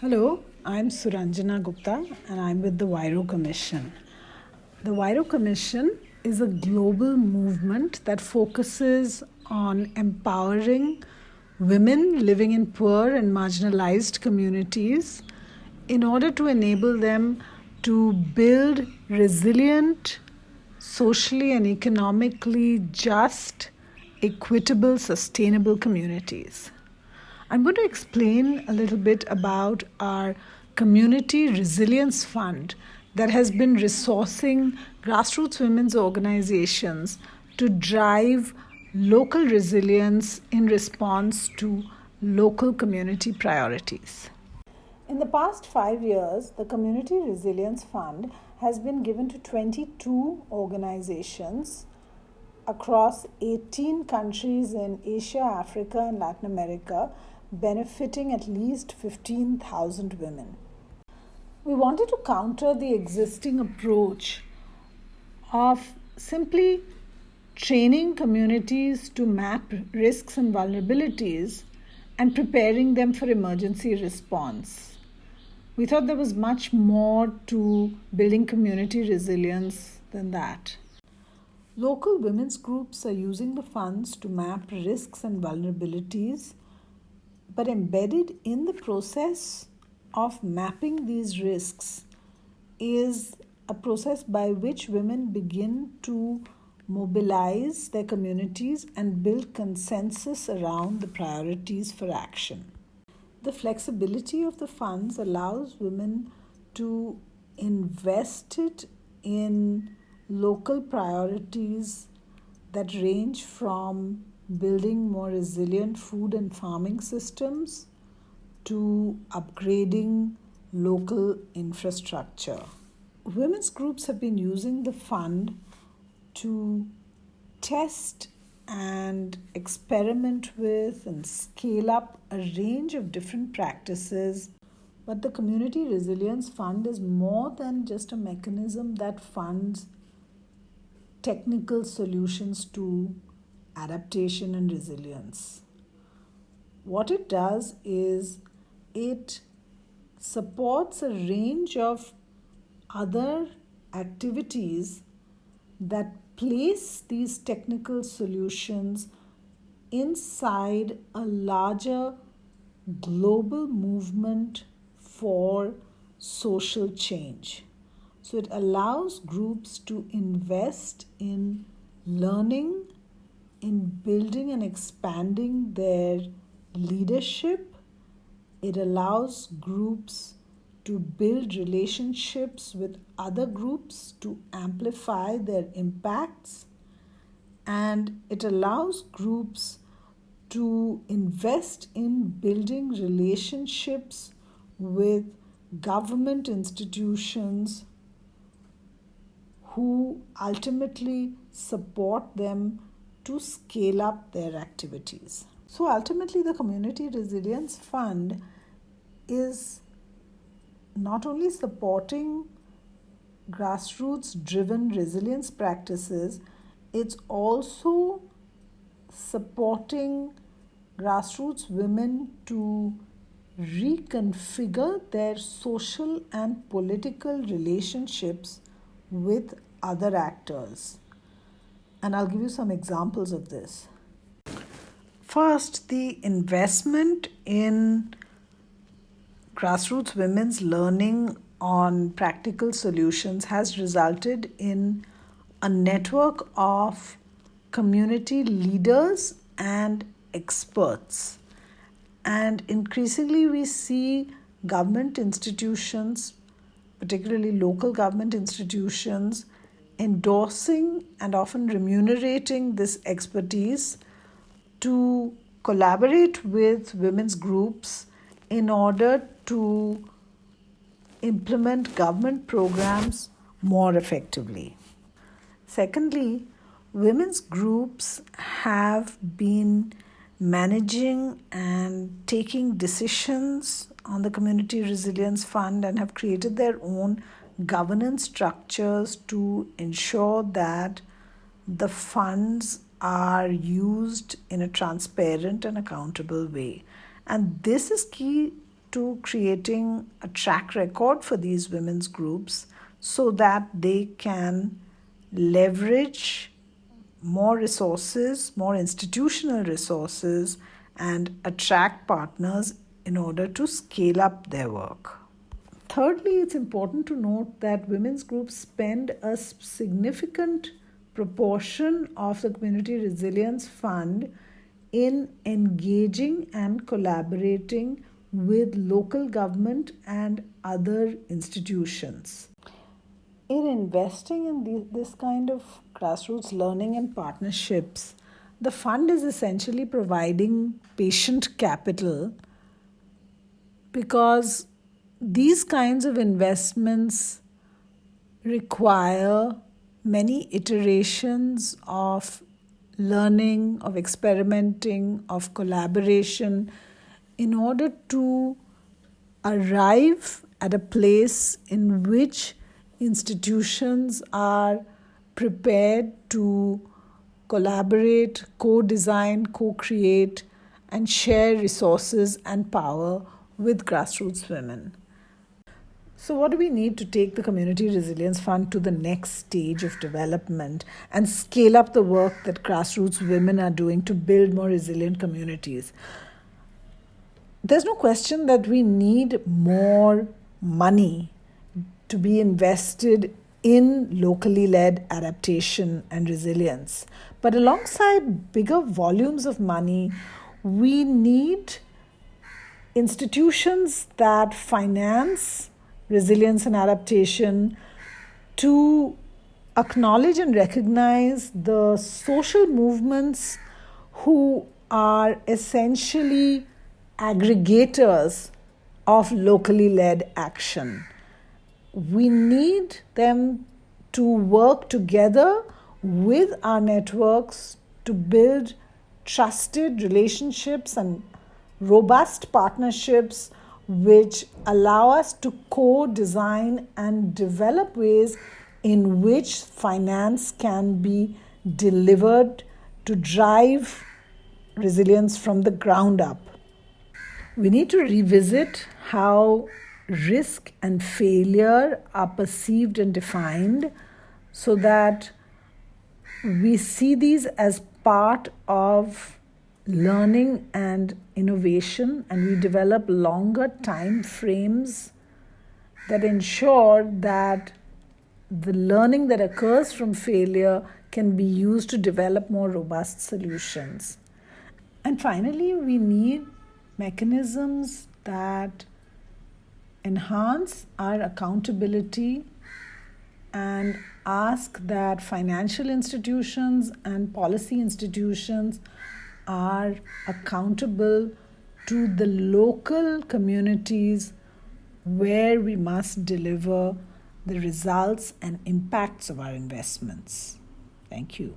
Hello, I'm Suranjana Gupta and I'm with the Huairou Commission. The Huairou Commission is a global movement that focuses on empowering women living in poor and marginalized communities in order to enable them to build resilient, socially and economically just, equitable, sustainable communities. I'm going to explain a little bit about our Community Resilience Fund that has been resourcing grassroots women's organizations to drive local resilience in response to local community priorities. In the past five years, the Community Resilience Fund has been given to 22 organizations across 18 countries in Asia, Africa, and Latin America benefiting at least 15,000 women. We wanted to counter the existing approach of simply training communities to map risks and vulnerabilities and preparing them for emergency response. We thought there was much more to building community resilience than that. Local women's groups are using the funds to map risks and vulnerabilities but embedded in the process of mapping these risks is a process by which women begin to mobilize their communities and build consensus around the priorities for action. The flexibility of the funds allows women to invest it in local priorities that range from building more resilient food and farming systems to upgrading local infrastructure. Women's groups have been using the fund to test and experiment with and scale up a range of different practices. But the Community Resilience Fund is more than just a mechanism that funds technical solutions to adaptation and resilience. What it does is it supports a range of other activities that place these technical solutions inside a larger global movement for social change. So it allows groups to invest in learning in building and expanding their leadership. It allows groups to build relationships with other groups to amplify their impacts. And it allows groups to invest in building relationships with government institutions who ultimately support them to scale up their activities. So ultimately, the Community Resilience Fund is not only supporting grassroots driven resilience practices, it's also supporting grassroots women to reconfigure their social and political relationships with other actors. And I'll give you some examples of this. First, the investment in grassroots women's learning on practical solutions has resulted in a network of community leaders and experts. And increasingly, we see government institutions, particularly local government institutions, endorsing and often remunerating this expertise to collaborate with women's groups in order to implement government programs more effectively. Secondly, women's groups have been managing and taking decisions on the Community Resilience Fund and have created their own governance structures to ensure that the funds are used in a transparent and accountable way. And this is key to creating a track record for these women's groups so that they can leverage more resources, more institutional resources, and attract partners in order to scale up their work. Thirdly, it's important to note that women's groups spend a significant proportion of the Community Resilience Fund in engaging and collaborating with local government and other institutions. In investing in this kind of grassroots learning and partnerships, the fund is essentially providing patient capital because these kinds of investments require many iterations of learning, of experimenting, of collaboration in order to arrive at a place in which institutions are prepared to collaborate, co design, co create, and share resources and power with grassroots women. So, what do we need to take the Community Resilience Fund to the next stage of development and scale up the work that grassroots women are doing to build more resilient communities? There's no question that we need more money to be invested in locally led adaptation and resilience. But alongside bigger volumes of money, we need institutions that finance resilience and adaptation, to acknowledge and recognize the social movements who are essentially aggregators of locally led action. We need them to work together with our networks to build trusted relationships and robust partnerships which allow us to co design and develop ways in which finance can be delivered to drive resilience from the ground up. We need to revisit how risk and failure are perceived and defined so that we see these as part of learning and innovation and we develop longer time frames that ensure that the learning that occurs from failure can be used to develop more robust solutions. And finally, we need mechanisms that enhance our accountability and ask that financial institutions and policy institutions are accountable to the local communities where we must deliver the results and impacts of our investments. Thank you.